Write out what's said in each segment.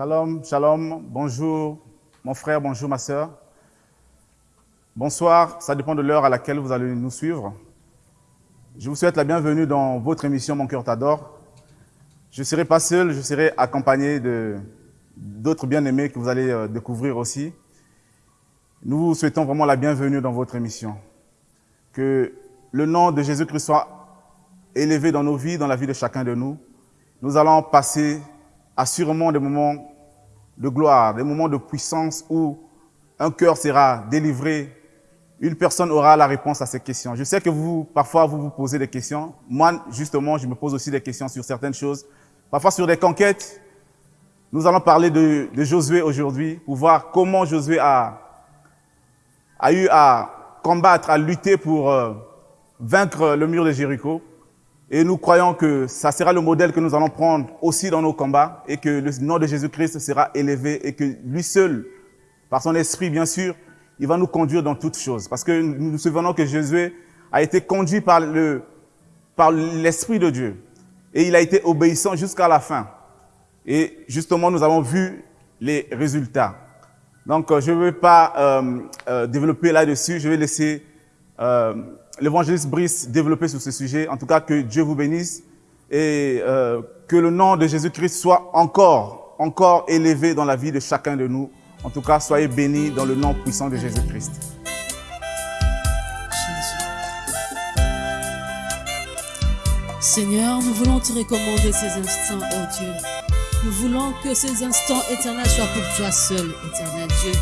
Shalom, shalom, bonjour mon frère, bonjour ma soeur. Bonsoir, ça dépend de l'heure à laquelle vous allez nous suivre. Je vous souhaite la bienvenue dans votre émission Mon cœur t'adore. Je ne serai pas seul, je serai accompagné d'autres bien-aimés que vous allez euh, découvrir aussi. Nous vous souhaitons vraiment la bienvenue dans votre émission. Que le nom de Jésus-Christ soit élevé dans nos vies, dans la vie de chacun de nous. Nous allons passer assurément des moments de gloire, des moments de puissance où un cœur sera délivré, une personne aura la réponse à ces questions. Je sais que vous, parfois, vous vous posez des questions. Moi, justement, je me pose aussi des questions sur certaines choses. Parfois sur des conquêtes. Nous allons parler de, Josué aujourd'hui pour voir comment Josué a, a eu à combattre, à lutter pour euh, vaincre le mur de Jéricho. Et nous croyons que ça sera le modèle que nous allons prendre aussi dans nos combats et que le nom de Jésus-Christ sera élevé et que lui seul, par son esprit bien sûr, il va nous conduire dans toutes choses. Parce que nous nous souvenons que Jésus a été conduit par le par l'Esprit de Dieu. Et il a été obéissant jusqu'à la fin. Et justement, nous avons vu les résultats. Donc, euh, je ne vais pas euh, euh, développer là-dessus. Je vais laisser l'évangéliste Brice développer sur ce sujet. En tout cas, que Dieu vous bénisse et euh, que le nom de Jésus-Christ soit encore, encore élevé dans la vie de chacun de nous. En tout cas, soyez bénis dans le nom puissant de Jésus-Christ. Seigneur, nous voulons te recommander ces instants, oh Dieu. Nous voulons que ces instants éternels soient pour toi seul, éternel Dieu.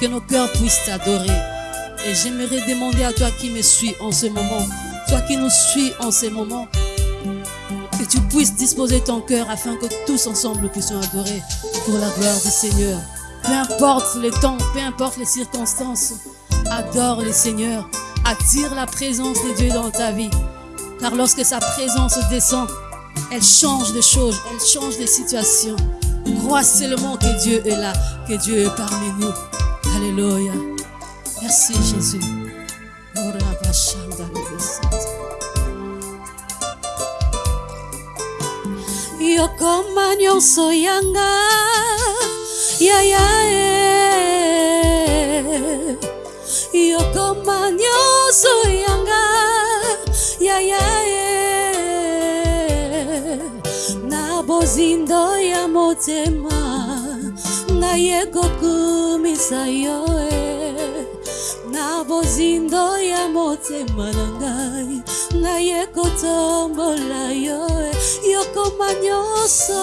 Que nos cœurs puissent t'adorer. Et j'aimerais demander à toi qui me suis en ce moment, toi qui nous suis en ce moment, que tu puisses disposer ton cœur afin que tous ensemble puissions adorer pour la gloire du Seigneur. Peu importe les temps, peu importe les circonstances, adore le Seigneur. Attire la présence de Dieu dans ta vie. Car lorsque sa présence descend, elle change des choses, elle change des situations. Crois seulement que Dieu est là, que Dieu est parmi nous. Alléluia. Merci Jésus. Yokoma nyonso yanga ya ya e Yokoma nyonso yanga ya ya e Na bozindo ya motema Naye kokumisa yo e na bozindo ya motema na ngai. Naye kotombola yo yokoma nyonso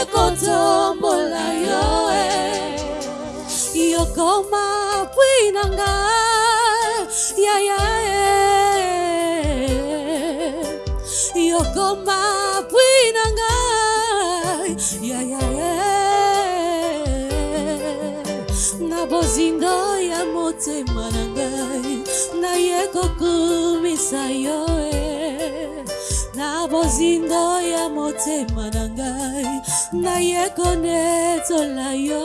ekotombola yo eh. yokoma pwi na nga yayae eh. yokoma pwi na nga yayae eh. na bozindo ya motema na ngai naye kokumisa yo e na bozindo ya motema na ngai. Naye konetola yo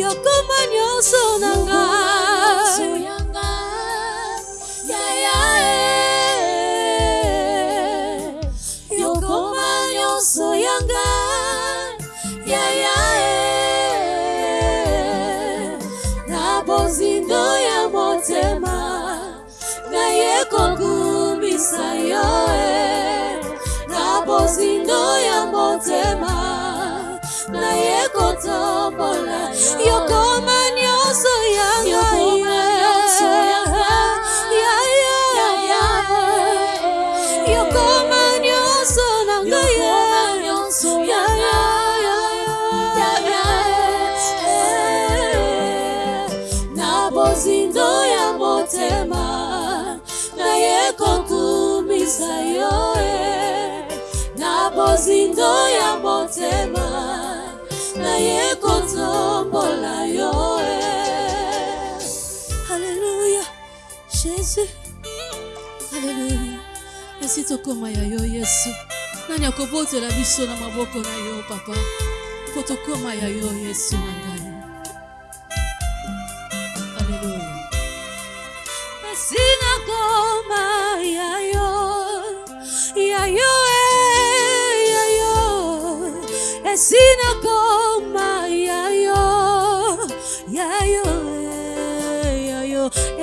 yokoma nyonso na ngai. yokoma nyonso ya ngai. na bozindo ya motema naye kokumisa yo na bozindo ya motema. Naye kotombola yokoma nyonso ya ngai. yokoma nyonso na ngai. bozindo ya motema. Naye kotumisa yo. Na bozindo ya motema naye kotombola yo e Alléluia Jésus. Alléluia esi tokóma ya yo yesu. Nani akobotela biso na maboko na yo papa. Mpo tokóma ya yo yesu na ngai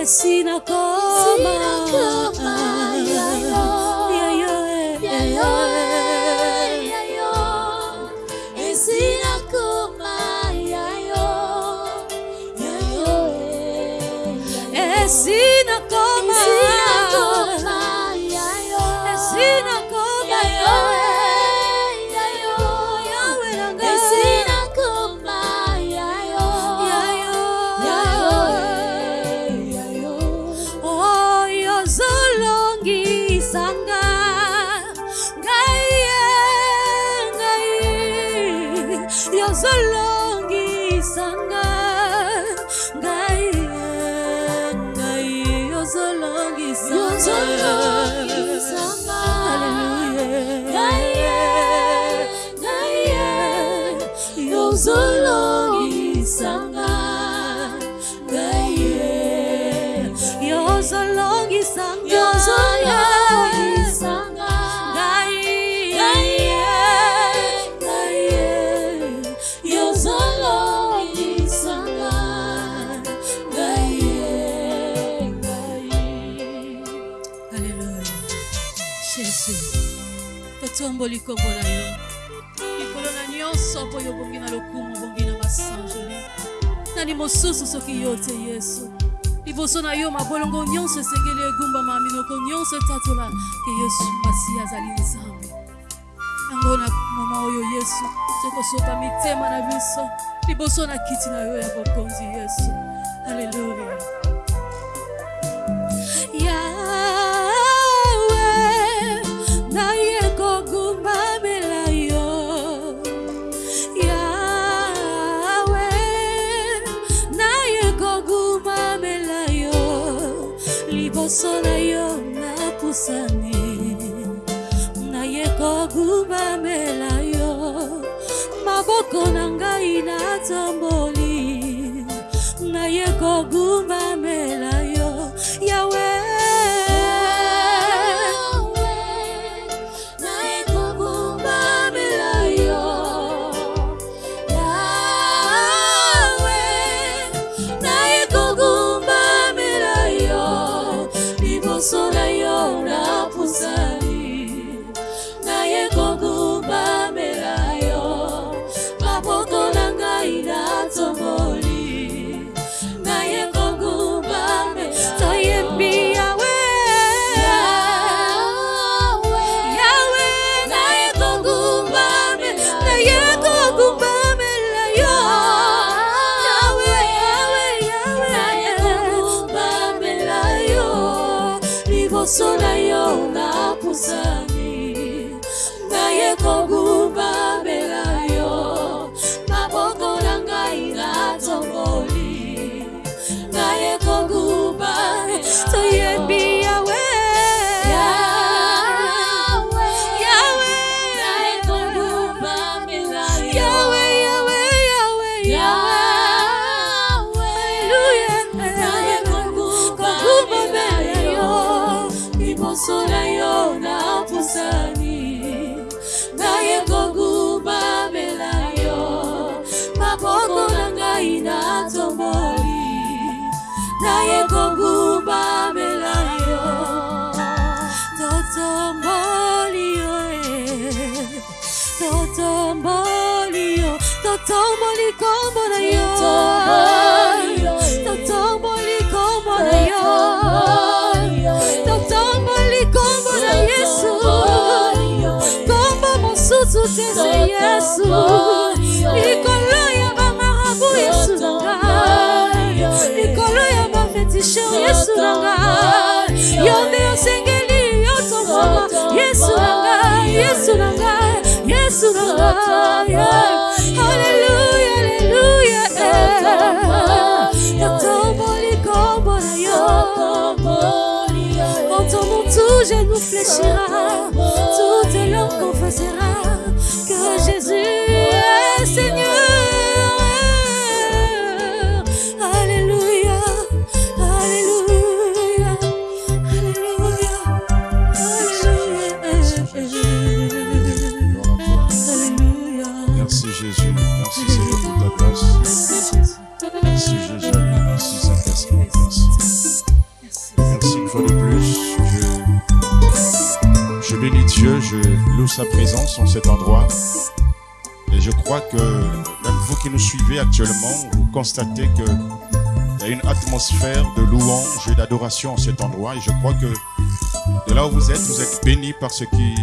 sina koma, sina. Totomboli kombo na yo. Likolo na nyonso mpo yo obongi na lokumu obongi na masanjoli nani mosusu soki yo te yesu. Liboso na yo mabolongo nyonso esengeli egumbama minoko nyonso etatola ke yesu masiya azali nzambe. Yango na moma oyo yesu tokosopa mitema na biso. Liboso na kiti na yo ya bokonzi yesu. Aleluya esani naye kogumamela yo. Maboko na ngai na tombo totomboli kombo na yo. Totomboli yo, eh. totomboli kombo na yo. Totomboli kombo na yesu. Kombo mosusu te se yesu. Likolo ya bamarabu yesu na ngai. Likolo ya yesu na ngai. Yo nde osengeli yotomama yesu na ngai yesu na ngai yesu na ngai tout genou fléchira. Toute langue confessera que Jésus loue sa présence en cet endroit. Et je crois que même vous qui nous suivez actuellement, vous constatez que il y a une atmosphère de louange et d'adoration en cet endroit. Et je crois que de là où vous êtes, vous êtes bénis par ce qui,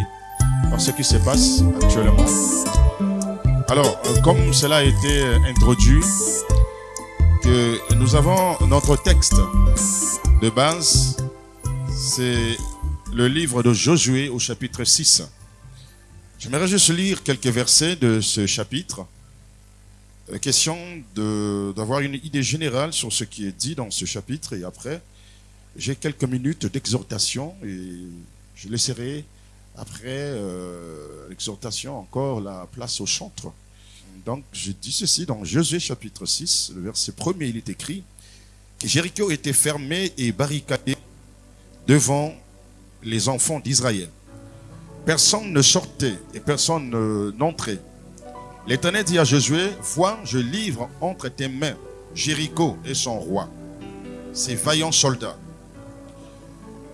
par ce qui se passe actuellement. Alors, euh, comme cela a été introduit, que nous avons notre texte de base, c'est le livre de Josué au chapitre 6. J'aimerais juste lire quelques versets de ce chapitre. Euh, Question d'avoir une idée générale sur ce qui est dit dans ce chapitre et après, j'ai quelques minutes d'exhortation et je laisserai après euh, l'exhortation encore la place au chantre. Donc, je dis ceci dans Josué chapitre 6, le verset premier, il est écrit que Jéricho était fermé et barricadé devant les enfants d'Israël. Personne ne sortait et personne ne- n'entrait. L'Éternel dit à Josué, vois, je livre entre tes mains Jéricho et son roi, ses vaillants soldats.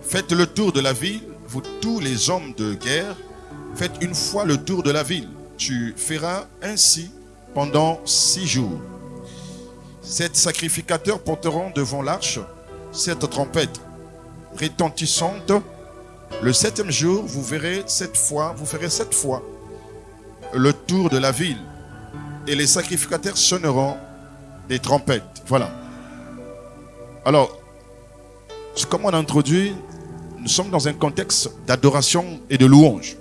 Faites le tour de la ville, vous tous les hommes de guerre, faites une fois le tour de la ville. Tu feras ainsi pendant six jours. Sept sacrificateurs porteront devant l'arche cette trompette retentissante. Le septième jour, vous verrez cette fois, vous ferez sept fois le tour de la ville, et les sacrificateurs sonneront des trompettes. Voilà. Alors, comme on a introduit, nous sommes dans un contexte d'adoration et de louange.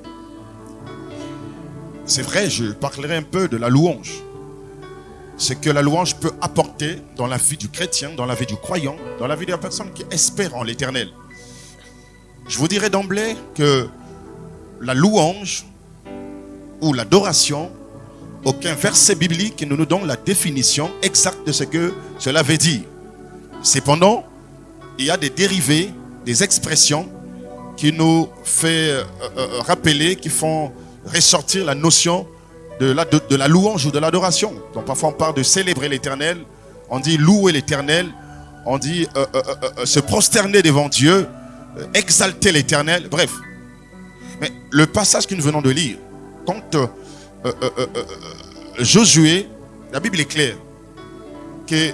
C'est vrai, je parlerai un peu de la louange. Ce que la louange peut apporter dans la vie du chrétien, dans la vie du croyant, dans la vie de la personne qui espère en l'éternel. Je vous dirai d'emblée que la louange ou l'adoration, aucun verset biblique ne nous donne la définition exacte de ce que cela veut dire. Cependant, il y a des dérivés, des expressions qui nous fait euh, euh, rappeler, qui font ressortir la notion de la, louange ou de l'adoration. Donc parfois on parle de célébrer l'éternel, on dit louer l'éternel, on dit euh, euh, euh, euh, se prosterner devant Dieu, euh, exalter l'éternel, bref. Mais le passage que nous venons de lire, quand euh, euh, euh, Josué, la Bible est claire, que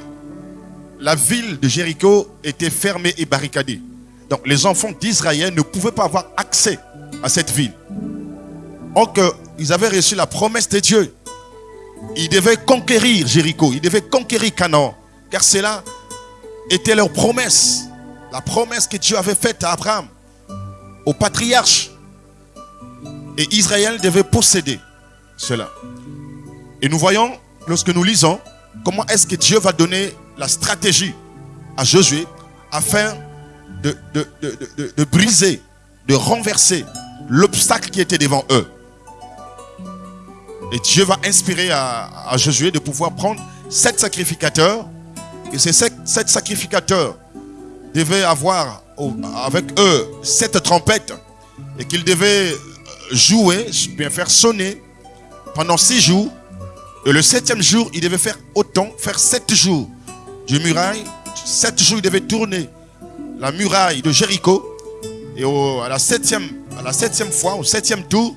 la ville de Jéricho était fermée et barricadée. Donc les enfants d'Israël ne pouvaient pas avoir accès à cette ville. Or ils avaient reçu la promesse de Dieu. Ils devaient conquérir Jéricho, ils devaient conquérir Canaan, car cela était leur promesse. La promesse que Dieu avait faite à Abraham, au patriarche. Et Israël devait posséder cela. Et nous voyons, lorsque nous lisons, comment est-ce que Dieu va donner la stratégie à Josué afin de, briser, de renverser l'obstacle qui était devant eux. Et Dieu va inspirer à, Josué de pouvoir prendre sept sacrificateurs. Et ces sept, sept sacrificateurs devaient avoir avec eux sept trompettes. Et qu'ils devaient jouer, bien faire sonner pendant six jours. Et le septième jour, ils devaient faire autant, faire sept jours du muraille. Sept jours, ils devaient tourner la muraille de Jéricho. Et à, la septième, fois, au septième tour,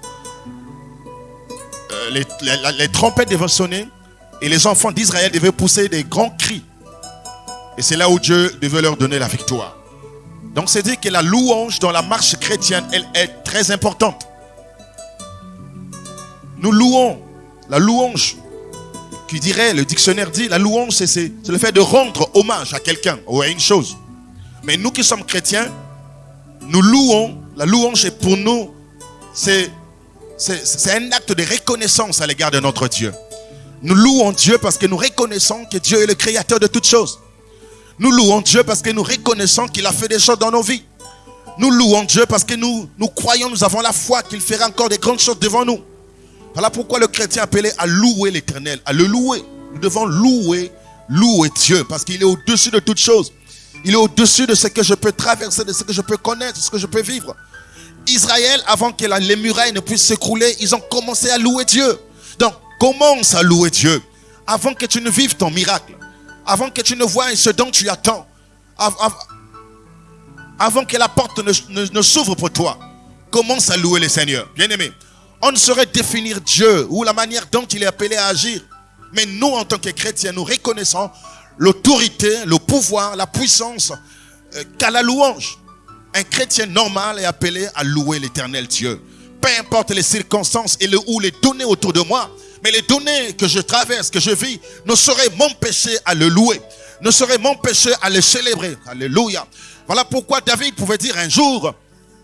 euh, les trompettes devaient sonner et les enfants d'Israël devaient pousser des grands cris. Et c'est là où Dieu devait leur donner la victoire. Donc c'est dire que la louange dans la marche chrétienne, elle est très importante. Nous louons. La louange, qui dirait, le dictionnaire dit, la louange, c'est le fait de rendre hommage à quelqu'un ou à une chose. Mais nous qui sommes chrétiens, nous louons. La louange est pour nous, c'est un acte de reconnaissance à l'égard de notre Dieu. Nous louons Dieu parce que nous reconnaissons que Dieu est le créateur de toutes choses. Nous louons Dieu parce que nous reconnaissons qu'il a fait des choses dans nos vies. Nous louons Dieu parce que nous, nous croyons, nous avons la foi qu'il fera encore des grandes choses devant nous. Voilà pourquoi le chrétien appelé à louer l'éternel, à le louer. Nous devons louer, louer Dieu parce qu'il est au-dessus de toutes choses. Il est au-dessus de ce que je peux traverser, de ce que je peux connaître, de ce que je peux vivre. Israël, avant que les murailles ne puissent s'écrouler, ils ont commencé à louer Dieu. Donc, commence à louer Dieu. Avant que tu ne vives ton miracle. Avant que tu ne vois ce dont tu attends. Avant que la porte ne, s'ouvre pour toi. Commence à louer le Seigneur. Bien-aimé, on ne saurait définir Dieu ou la manière dont il est appelé à agir. Mais nous, en tant que chrétiens, nous reconnaissons l'autorité, le pouvoir, la puissance euh, qu'a la louange. Un chrétien normal est appelé à louer l'éternel Dieu. Peu importe les circonstances et le, ou les données autour de moi, mais les données que je traverse, que je vis, ne sauraient m'empêcher à le louer, ne sauraient m'empêcher à le célébrer. Alléluia. Voilà pourquoi David pouvait dire un jour,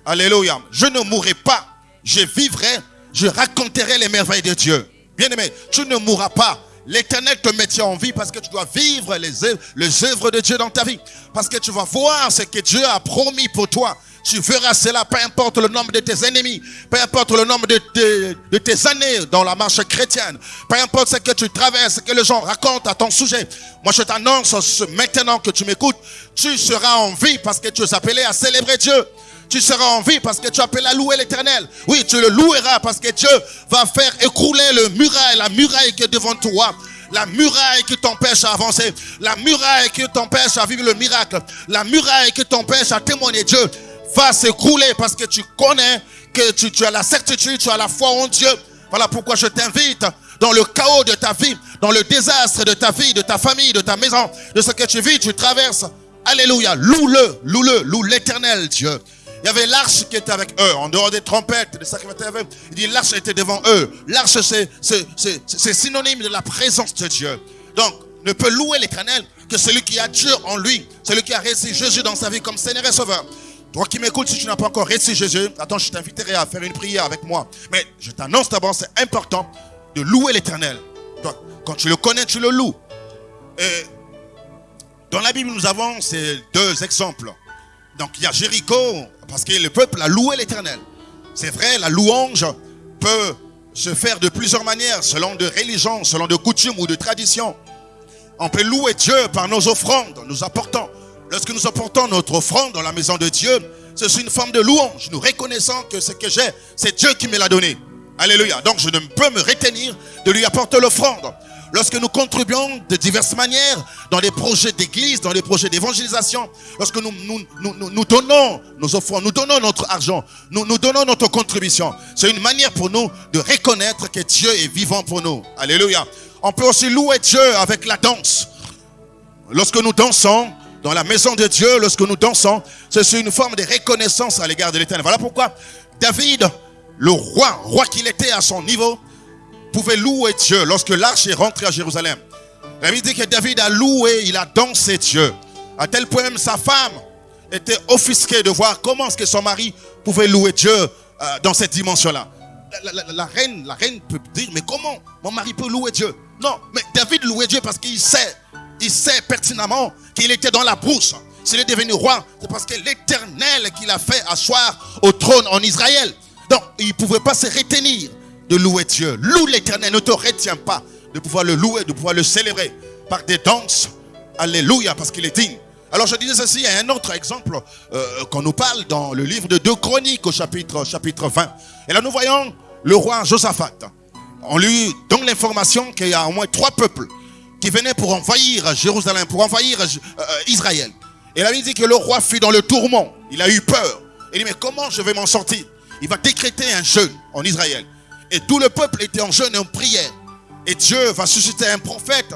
Alléluia, je ne mourrai pas, je vivrai, je raconterai les merveilles de Dieu. Bien aimé, tu ne mourras pas, L'éternel te maintient en vie parce que tu dois vivre les les œuvres de Dieu dans ta vie. Parce que tu vas voir ce que Dieu a promis pour toi. Tu verras cela, peu importe le nombre de tes ennemis, peu importe le nombre de, tes années dans la marche chrétienne, peu importe ce que tu traverses, ce que les gens racontent à ton sujet. Moi, je t'annonce maintenant que tu m'écoutes, tu seras en vie parce que tu es appelé à célébrer Dieu tu seras en vie parce que tu appelles à louer l'éternel. Oui, tu le loueras parce que Dieu va faire écrouler le muraille, la muraille qui est devant toi. La muraille qui t'empêche à avancer. La muraille qui t'empêche à vivre le miracle. La muraille qui t'empêche à témoigner Dieu va s'écrouler parce que tu connais que tu, as la certitude, tu as la foi en Dieu. Voilà pourquoi je t'invite dans le chaos de ta vie, dans le désastre de ta vie, de ta famille, de ta maison, de ce que tu vis, tu traverses. Alléluia. Loue-le, loue-le, loue l'éternel Dieu. Il y avait l'arche qui était avec eux, en dehors des trompettes, des sacrificateurs. Il dit l'arche était devant eux. L'arche, c'est synonyme de la présence de Dieu. Donc, ne peut louer l'éternel que celui qui a Dieu en lui, celui qui a reçu Jésus dans sa vie comme Seigneur et Sauveur. Toi qui m'écoutes, si tu n'as pas encore reçu Jésus, attends, je t'inviterai à faire une prière avec moi. Mais je t'annonce d'abord, c'est important de louer l'éternel. Quand tu le connais, tu le loues. Dans la Bible, nous avons ces deux exemples. Donc il y a Jéricho, parce que le peuple a loué l'éternel. C'est vrai, la louange peut se faire de plusieurs manières, selon de religions, selon de coutumes ou de traditions. On peut louer Dieu par nos offrandes, nous apportons. Lorsque nous apportons notre offrande dans la maison de Dieu, c'est une forme de louange. Nous reconnaissons que ce que j'ai, c'est Dieu qui me l'a donné. Alléluia. Donc je ne peux me retenir de lui apporter l'offrande. Lorsque nous contribuons de diverses manières dans des projets d'église, dans des projets d'évangélisation, lorsque nous, nous, nous, donnons nos offrandes, nous donnons notre argent, nous, nous donnons notre contribution, c'est une manière pour nous de reconnaître que Dieu est vivant pour nous. Alléluia. On peut aussi louer Dieu avec la danse. Lorsque nous dansons, dans la maison de Dieu, lorsque nous dansons, c'est une forme de reconnaissance à l'égard de l'éternel. Voilà pourquoi David, le roi, roi qu'il était à son niveau, pouvait louer Dieu lorsque l'arche est rentrée à Jérusalem. La Bible dit que David a loué, il a dansé Dieu. À tel point même sa femme était offusquée de voir comment est-ce que son mari pouvait louer Dieu euh, dans cette dimension-là. La, reine, la reine peut dire, mais comment mon mari peut louer Dieu? Non, mais David louait Dieu parce qu'il sait, il sait pertinemment qu'il était dans la brousse. S'il est devenu roi, c'est parce que l'éternel qu'il a fait asseoir au trône en Israël. Donc, il ne pouvait pas se retenir de louer Dieu. Loue l'éternel, ne te retiens pas de pouvoir le louer, de pouvoir le célébrer par des danses. Alléluia, parce qu'il est digne. Alors je disais ceci, il y a un autre exemple euh, qu'on nous parle dans le livre de 2 Chroniques au chapitre, chapitre 20. Et là nous voyons le roi Josaphat. On lui donne l'information qu'il y a au moins trois peuples qui venaient pour envahir Jérusalem, pour envahir euh, euh, Israël. Et là il dit que le roi fut dans le tourment. Il a eu peur. Il dit mais comment je vais m'en sortir? Il va décréter un jeûne en Israël. Et tout le peuple était en jeûne et en prière. Et Dieu va susciter un prophète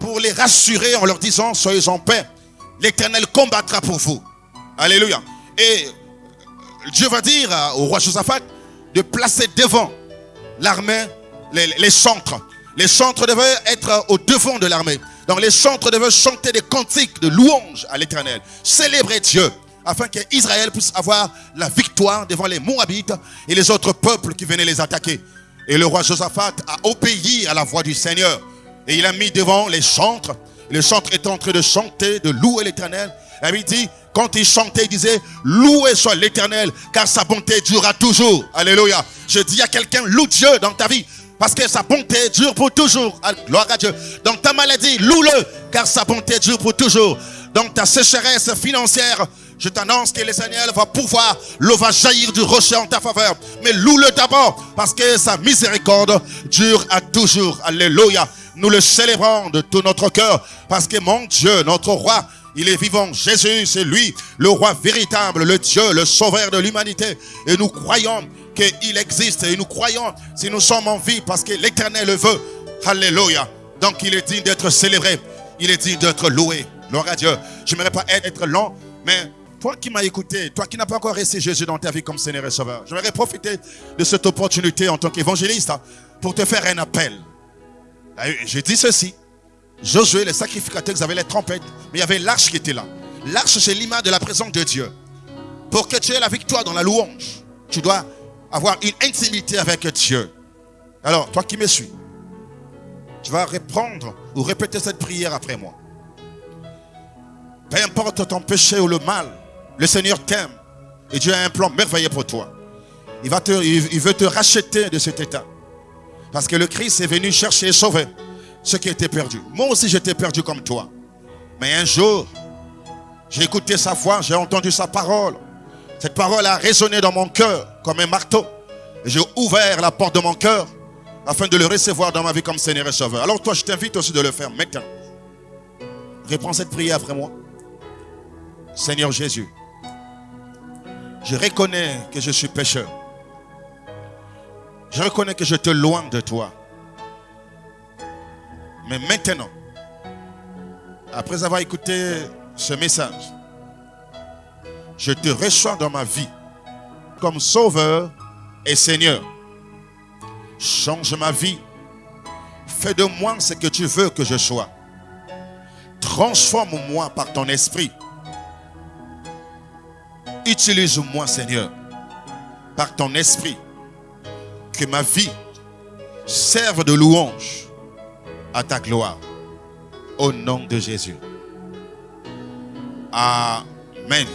pour les rassurer en leur disant, soyez en paix. L'éternel combattra pour vous. Alléluia. Et Dieu va dire au roi Josaphat de placer devant l'armée les, centres. Les centres devaient être au devant de l'armée. Donc les chantres devaient chanter des cantiques de louange à l'éternel, célébrer Dieu, afin qu'Israël puisse avoir la victoire devant les Moabites et les autres peuples qui venaient les attaquer. Et le roi Josaphat a obéi à la voix du Seigneur. Et il a mis devant les chantres. Les chantres étaient en train de chanter, de louer l'éternel. Et il dit, quand il chantait, il disait, loué soit l'éternel, car sa bonté durera toujours. Alléluia. Je dis à quelqu'un, loue Dieu dans ta vie. Parce que sa bonté dure pour toujours. Gloire à Dieu. Dans ta maladie, loue-le, car sa bonté dure pour toujours. Dans ta sécheresse financière, je t'annonce que Seigneur va pouvoir, l'eau va jaillir du rocher en ta faveur. Mais loue-le d'abord, parce que sa miséricorde dure à toujours. Alléluia. Nous le célébrons de tout notre cœur, parce que mon Dieu, notre roi, il est vivant. Jésus, c'est lui, le roi véritable, le Dieu, le sauveur de l'humanité. Et nous croyons qu'il existe. Et nous croyons, si nous sommes en vie, parce que l'éternel le veut. Alléluia. Donc il est digne d'être célébré. Il est digne d'être loué. Gloire à Dieu. Je n'aimerais pas être long, mais toi qui m'as écouté, toi qui n'as pas encore reçu Jésus dans ta vie comme Seigneur et Sauveur, j'aimerais profiter de cette opportunité en tant qu'évangéliste hein, pour te faire un appel. Je dis ceci. Josué, les sacrificateurs, ils avaient les trompettes, mais il y avait l'arche qui était là. L'arche, c'est l'image de la présence de Dieu. Pour que tu aies la victoire dans la louange, tu dois avoir une intimité avec Dieu. Alors, toi qui me suis, tu vas répondre ou répéter cette prière après moi. Peu importe ton péché ou le mal, le Seigneur t'aime et Dieu a un plan merveilleux pour toi. Il, va te, il veut te racheter de cet état. Parce que le Christ est venu chercher et sauver ce qui était perdu. Moi aussi j'étais perdu comme toi. Mais un jour, j'ai écouté sa voix, j'ai entendu sa parole. Cette parole a résonné dans mon cœur comme un marteau. J'ai ouvert la porte de mon cœur afin de le recevoir dans ma vie comme Seigneur et Sauveur. Alors toi, je t'invite aussi de le faire maintenant. Réponds cette prière après moi. Seigneur Jésus, je reconnais que je suis pécheur. Je reconnais que je te loin de toi. Mais maintenant, après avoir écouté ce message, je te reçois dans ma vie comme sauveur et Seigneur. Change ma vie. Fais de moi ce que tu veux que je sois. Transforme-moi par ton esprit. Utilise-moi, Seigneur, par ton esprit. Que ma vie serve de louange à ta gloire. Au nom de Jésus. Amen.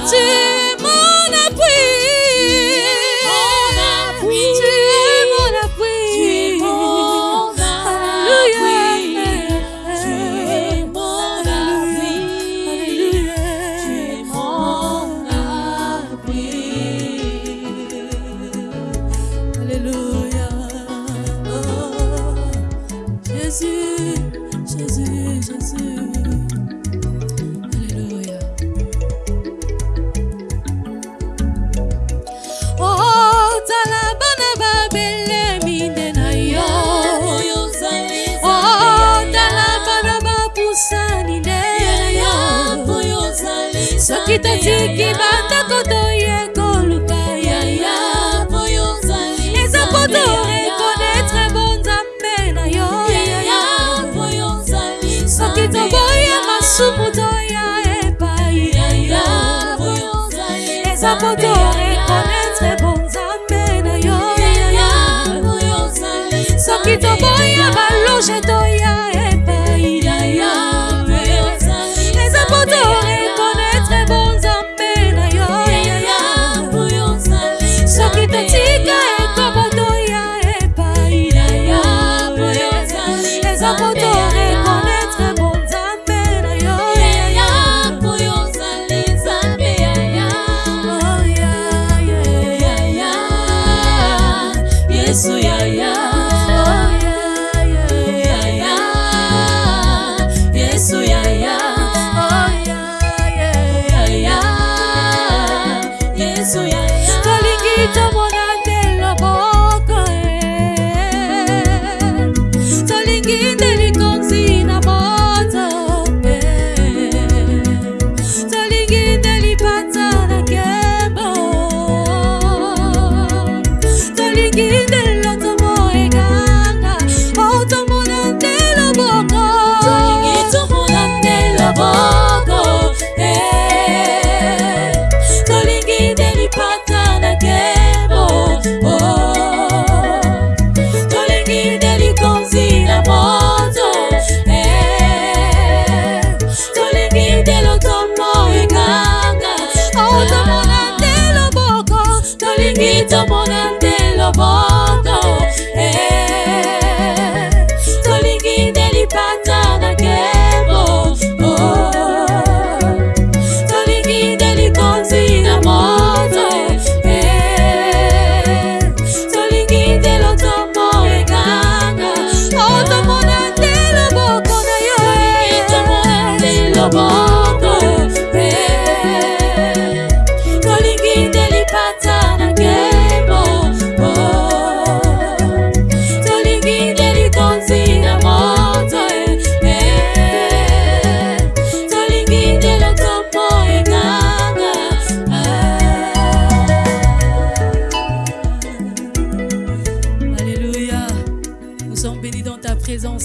Oui, 走吧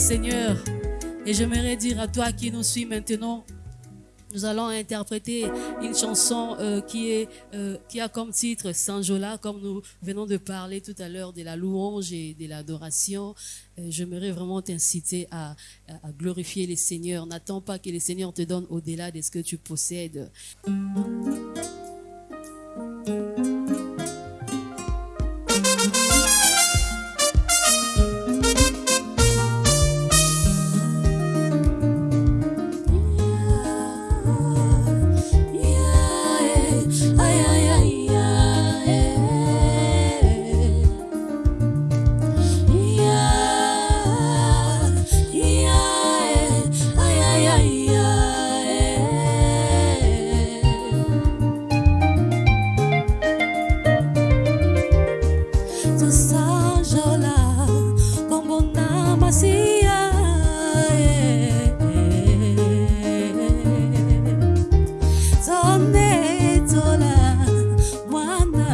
Seigneur. Et j'aimerais dire à toi qui nous suis maintenant, nous allons interpréter une chanson euh, qui, est, euh, qui a comme titre Saint-Jola, comme nous venons de parler tout à l'heure de la louange et de l'adoration. Euh, J'aimerais vraiment t'inciter à, à- glorifier les Seigneurs. N'attends pas que les Seigneurs te donnent au-delà de ce que tu possèdes.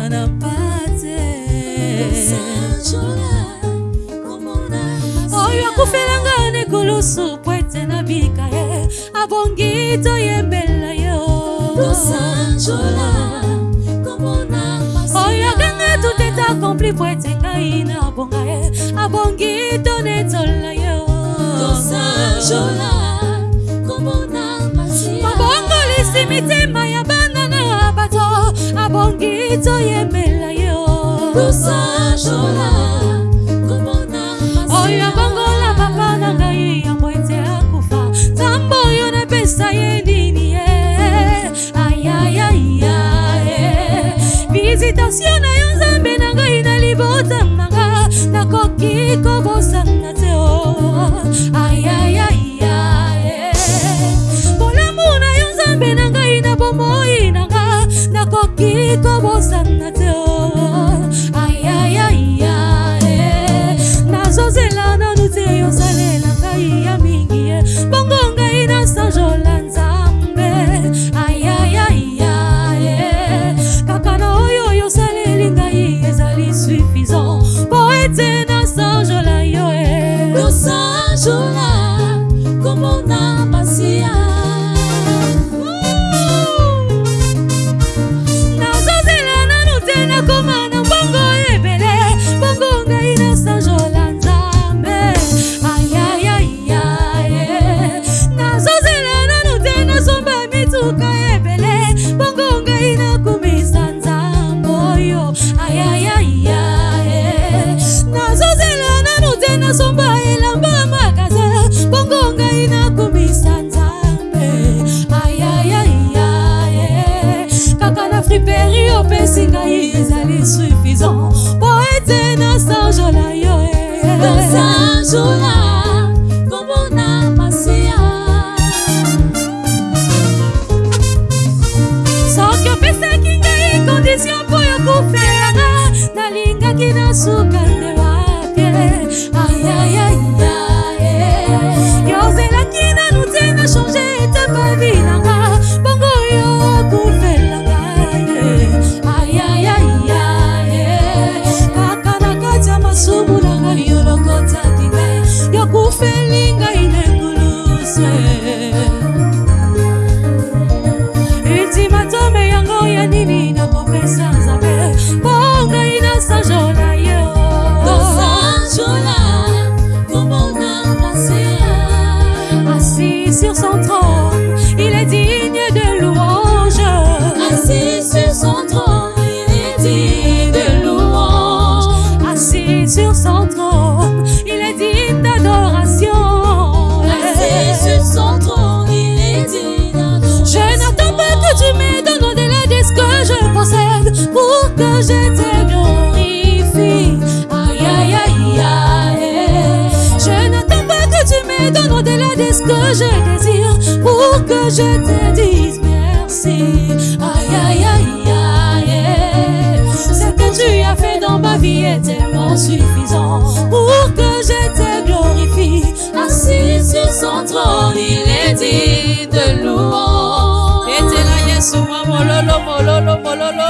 Na mpate oyo akufelanga nekulusu pwete na bika ye abongi toyembela yo. Oyo akanga tuteta akompli pwete ngai na bonga ye abongi tonetola yo. Mabongolisi mitema ya na bato abongi toyembela yo. Oyo abongola papa na ngai ya mwete akufa. Nzambe oyo napesa ye nini ye? Ayayaya visitatio na yo nzambe na ngai na libota nanga nakoki kobosana te o こぼさなぞ。soon. Que je te glorifie aïe aïe aïe aïe. Je n'attends pas que tu me donnes au-delà de ce que je désire pour que je te dise merci. Aïe aïe aïe aïe. Ce que tu as fait dans ma vie est tellement suffisant. Pour que je te glorifie assis sur son trône il est digne de louange. Etela yesu mwa mololo mololo mololo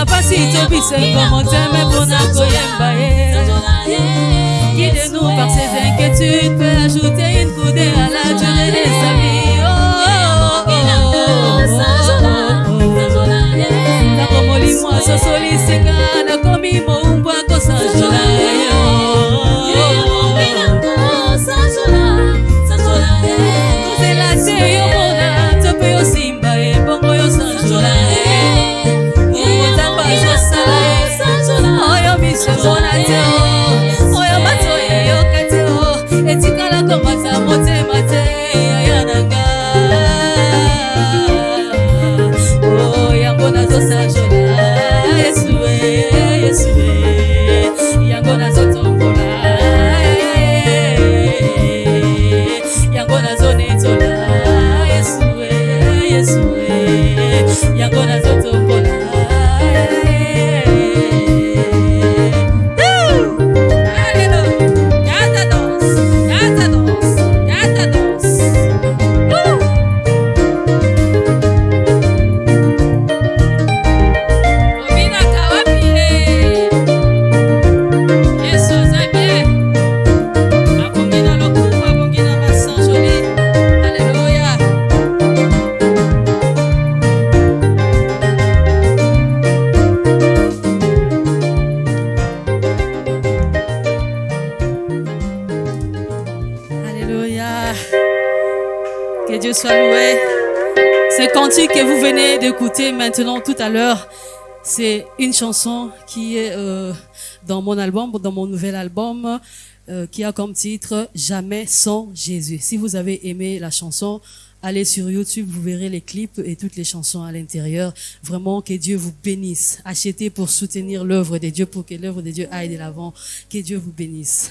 na pasi tobisa ekomo teme mpona koyemba ye guide nous par ses inquiétudes peut ajouter une coudée à la durée des amis. Ntakomolimo asosolisinga nakomi mo Que Dieu soit loué. Ce cantique que vous venez d'écouter maintenant tout à l'heure, c'est une chanson qui est euh, dans mon album, dans mon nouvel album, euh, qui a comme titre Jamais sans Jésus. Si vous avez aimé la chanson, allez sur YouTube, vous verrez les clips et toutes les chansons à l'intérieur. Vraiment, que Dieu vous bénisse. Achetez pour soutenir l'œuvre de Dieu, pour que l'œuvre de Dieu aille de l'avant. Que Dieu vous bénisse.